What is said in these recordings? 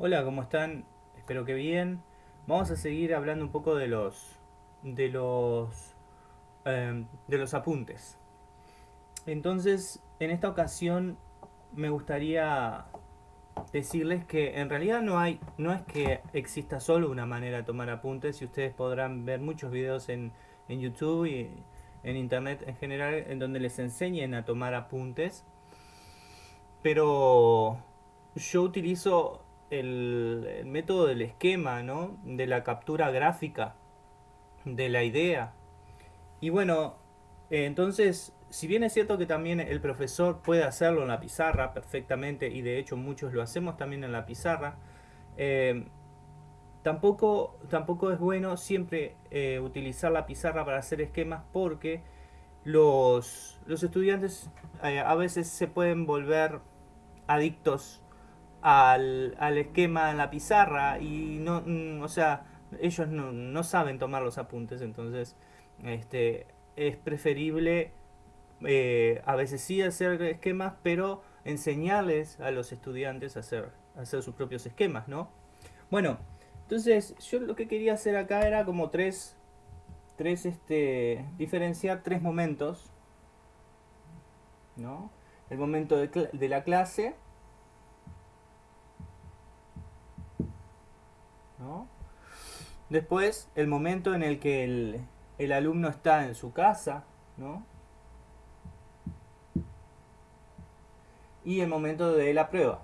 Hola, ¿cómo están? Espero que bien. Vamos a seguir hablando un poco de los de los em, de los apuntes. Entonces, en esta ocasión me gustaría decirles que en realidad no hay no es que exista solo una manera de tomar apuntes y ustedes podrán ver muchos videos en, en YouTube y en internet en general en donde les enseñen a tomar apuntes. Pero yo utilizo el, método del esquema, ¿no? De la captura gráfica de la idea. Y bueno, eh, entonces, si bien es cierto que también el profesor puede hacerlo en la pizarra perfectamente, y de hecho muchos lo hacemos también en la pizarra, eh, tampoco, tampoco es bueno siempre eh, utilizar la pizarra para hacer esquemas porque los, los estudiantes a veces se pueden volver adictos al, al, esquema en la pizarra y no, mm, o sea, ellos no, no, saben tomar los apuntes, entonces este, es preferible eh, a veces sí hacer esquemas, pero enseñarles a los estudiantes a hacer, hacer sus propios esquemas, ¿no? Bueno, entonces yo lo que quería hacer acá era como tres, tres este, diferenciar tres momentos, ¿no? El momento de, de la clase, Después, el momento en el que el, alumno está en su casa, ¿no? Y el momento de la prueba.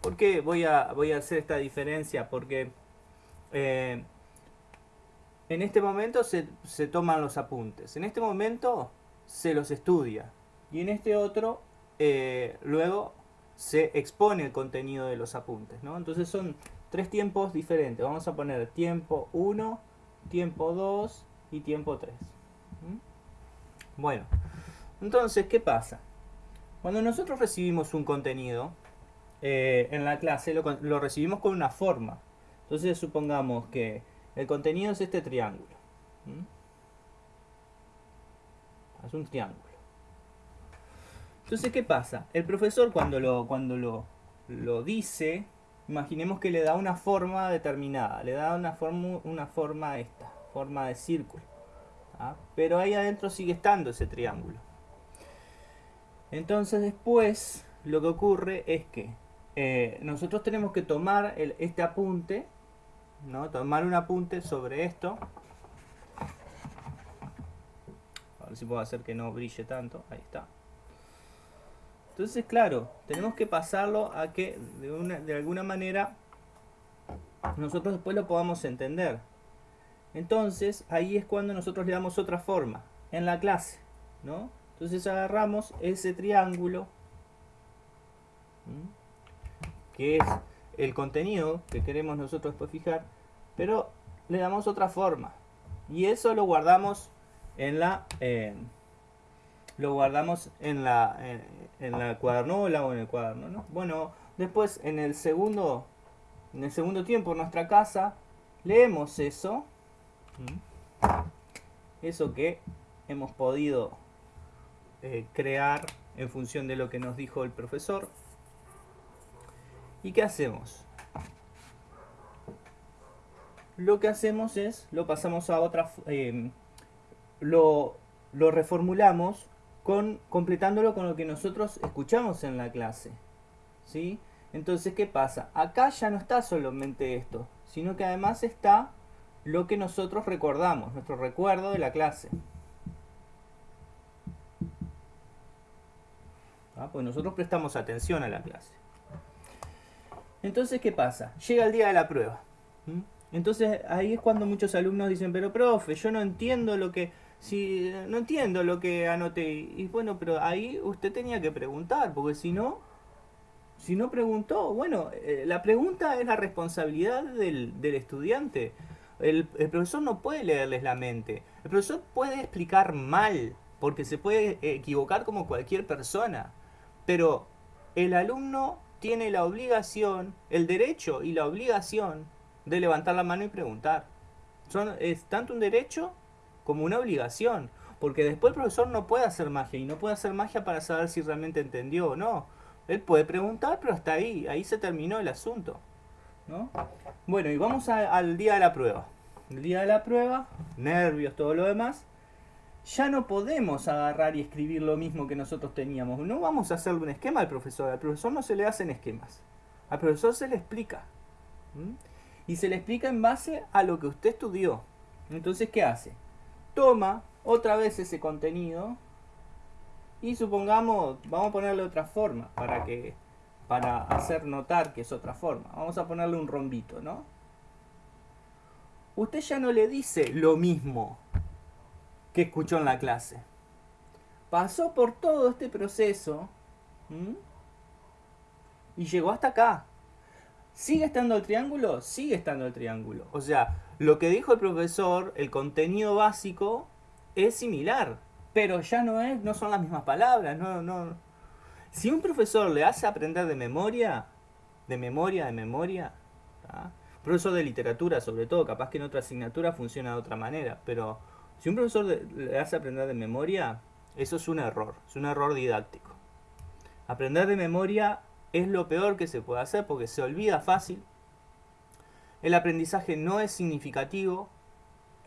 ¿Por qué voy a, voy a hacer esta diferencia? Porque eh, en este momento se, se toman los apuntes. En este momento se los estudia. Y en este otro, eh, luego se expone el contenido de los apuntes. ¿no? Entonces son tres tiempos diferentes. Vamos a poner tiempo 1, tiempo 2 y tiempo 3. ¿Mm? Bueno, entonces, ¿qué pasa? Cuando nosotros recibimos un contenido eh, en la clase, lo, recibimos con una forma. Entonces, supongamos que el contenido es este triángulo. Es un triángulo. Entonces, ¿qué pasa? El profesor cuando lo, cuando lo, lo dice, imaginemos que le da una forma determinada, le da una forma, una forma esta, forma de círculo. Pero ahí adentro sigue estando ese triángulo. Entonces después lo que ocurre es que eh, nosotros tenemos que tomar el, este apunte, ¿no? tomar un apunte sobre esto. A ver si puedo hacer que no brille tanto. Ahí está. Entonces, claro, tenemos que pasarlo a que de, una, de alguna manera nosotros después lo podamos entender. Entonces, ahí es cuando nosotros le damos otra forma en la clase, ¿no? Entonces agarramos ese triángulo, que es el contenido que queremos nosotros después fijar, pero le damos otra forma. Y eso lo guardamos en la... Eh, lo guardamos en la, en, la cuadernola o en el cuaderno, ¿no? Bueno, después en el segundo, en el segundo tiempo en nuestra casa, leemos eso, eso que hemos podido eh, crear en función de lo que nos dijo el profesor. ¿Y qué hacemos? Lo que hacemos es, lo pasamos a otra, eh, lo, lo reformulamos completándolo con lo que nosotros escuchamos en la clase. ¿sí? Entonces, ¿qué pasa? Acá ya no está solamente esto, sino que además está lo que nosotros recordamos, nuestro recuerdo de la clase. ¿Ah? Pues nosotros prestamos atención a la clase. Entonces, ¿qué pasa? Llega el día de la prueba. Entonces, ahí es cuando muchos alumnos dicen, pero profe, yo no entiendo lo que si no entiendo lo que anoté. Y bueno, pero ahí usted tenía que preguntar, porque si no, si no preguntó, bueno, eh, la pregunta es la responsabilidad del, del estudiante. El, el, profesor no puede leerles la mente. El profesor puede explicar mal, porque se puede equivocar como cualquier persona. Pero el alumno tiene la obligación, el derecho y la obligación de levantar la mano y preguntar. Son, es tanto un derecho como una obligación. porque después el profesor no puede hacer magia y no puede hacer magia para saber si realmente entendió o no. Él puede preguntar, pero hasta ahí, ahí se terminó el asunto. ¿no? Bueno, y vamos al día de la prueba. El día de la prueba, nervios, todo lo demás. Ya no podemos agarrar y escribir lo mismo que nosotros teníamos. No vamos a hacerle un esquema al profesor. Al profesor no se le hacen esquemas. Al profesor se le explica. Y se le explica en base a lo que usted estudió. Entonces, ¿qué hace? Toma otra vez ese contenido y supongamos, vamos a ponerle otra forma para que para hacer notar que es otra forma. Vamos a ponerle un rombito, ¿no? Usted ya no le dice lo mismo que escuchó en la clase. Pasó por todo este proceso y llegó hasta acá. ¿Sigue estando el triángulo? Sigue estando el triángulo. O sea, lo que dijo el profesor, el contenido básico, es similar. Pero ya no es, no son las mismas palabras. No, no. Si un profesor le hace aprender de memoria, de memoria, de memoria, profesor de literatura sobre todo, capaz que en otra asignatura funciona de otra manera, pero si un profesor le hace aprender de memoria, eso es un error, es un error didáctico. Aprender de memoria es lo peor que se puede hacer porque se olvida fácil. El aprendizaje no es significativo,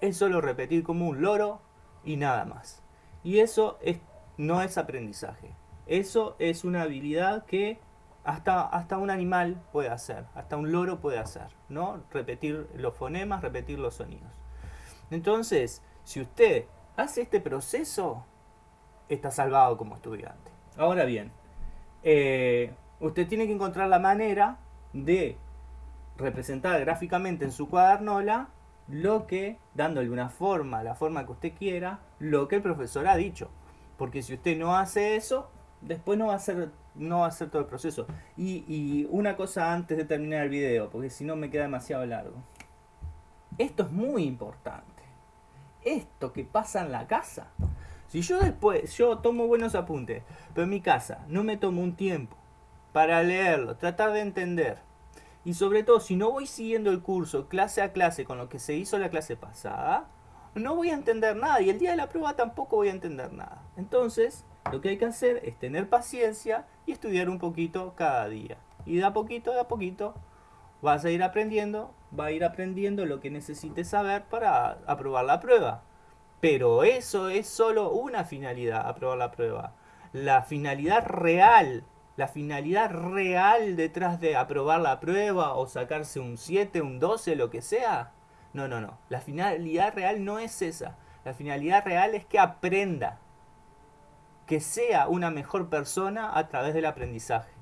es solo repetir como un loro y nada más. Y eso es, no es aprendizaje. Eso es una habilidad que hasta, hasta un animal puede hacer, hasta un loro puede hacer, ¿no? Repetir los fonemas, repetir los sonidos. Entonces, si usted hace este proceso, está salvado como estudiante. Ahora bien, eh, usted tiene que encontrar la manera de representar gráficamente en su cuadernola lo que, dándole una forma, la forma que usted quiera, lo que el profesor ha dicho. Porque si usted no hace eso, después no va a ser no va a todo el proceso. Y, y, una cosa antes de terminar el video, porque si no me queda demasiado largo. Esto es muy importante. Esto que pasa en la casa. Si yo después, yo tomo buenos apuntes, pero en mi casa no me tomo un tiempo para leerlo, tratar de entender. Y sobre todo, si no voy siguiendo el curso clase a clase con lo que se hizo la clase pasada, no voy a entender nada. Y el día de la prueba tampoco voy a entender nada. Entonces, lo que hay que hacer es tener paciencia y estudiar un poquito cada día. Y de a poquito, a poquito, vas a ir aprendiendo, va a ir aprendiendo lo que necesites saber para aprobar la prueba. Pero eso es solo una finalidad, aprobar la prueba. La finalidad real, la finalidad real detrás de aprobar la prueba o sacarse un 7, un 12, lo que sea. No, no, no. La finalidad real no es esa. La finalidad real es que aprenda que sea una mejor persona a través del aprendizaje.